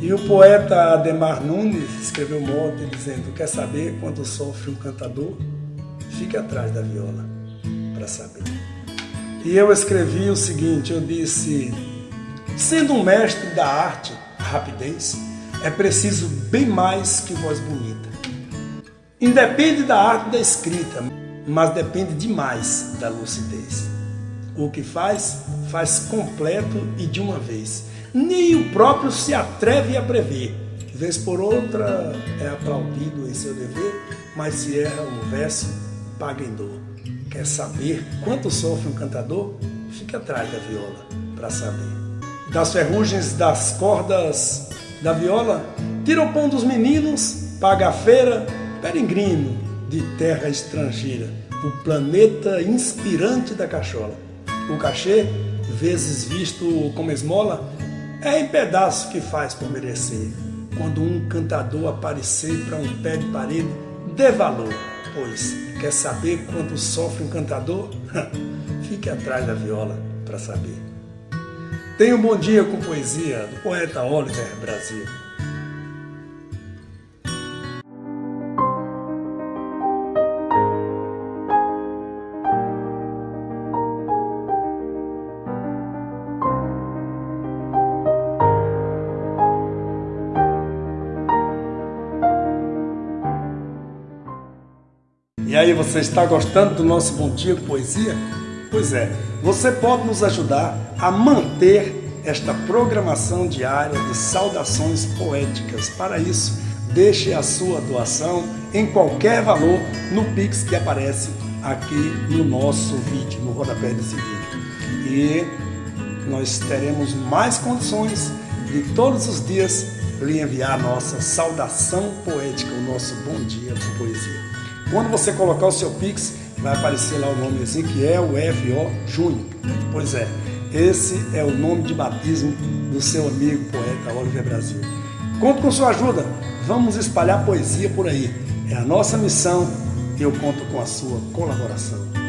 E o poeta Ademar Nunes escreveu um mote dizendo: Quer saber quando sofre um cantador? Fique atrás da viola para saber. E eu escrevi o seguinte: eu disse, sendo um mestre da arte, rapidez, é preciso bem mais que voz bonita. Independe da arte da escrita, mas depende demais da lucidez. O que faz, faz completo e de uma vez. Nem o próprio se atreve a prever. Vez por outra é aplaudido em seu dever, mas se erra um verso, paga em dor. Quer saber quanto sofre um cantador? Fique atrás da viola para saber. Das ferrugens das cordas da viola, tira o pão dos meninos, paga a feira, peregrino de terra estrangeira, o planeta inspirante da cachola. O cachê, vezes visto como esmola, é em pedaço que faz por merecer. Quando um cantador aparecer para um pé de parede, dê valor, pois quer saber quanto sofre um cantador? Fique atrás da viola para saber. Tenha um bom dia com poesia do poeta Oliver Brasil. E aí, você está gostando do nosso Bom Dia Poesia? Pois é, você pode nos ajudar a manter esta programação diária de saudações poéticas. Para isso, deixe a sua doação em qualquer valor no Pix que aparece aqui no nosso vídeo, no rodapé desse vídeo. E nós teremos mais condições de todos os dias lhe enviar a nossa saudação poética, o nosso bom dia poesia. Quando você colocar o seu Pix, vai aparecer lá o nome Ezequiel F.O. Júnior. Pois é, esse é o nome de batismo do seu amigo poeta Oliver Brasil. Conto com sua ajuda, vamos espalhar poesia por aí. É a nossa missão e eu conto com a sua colaboração.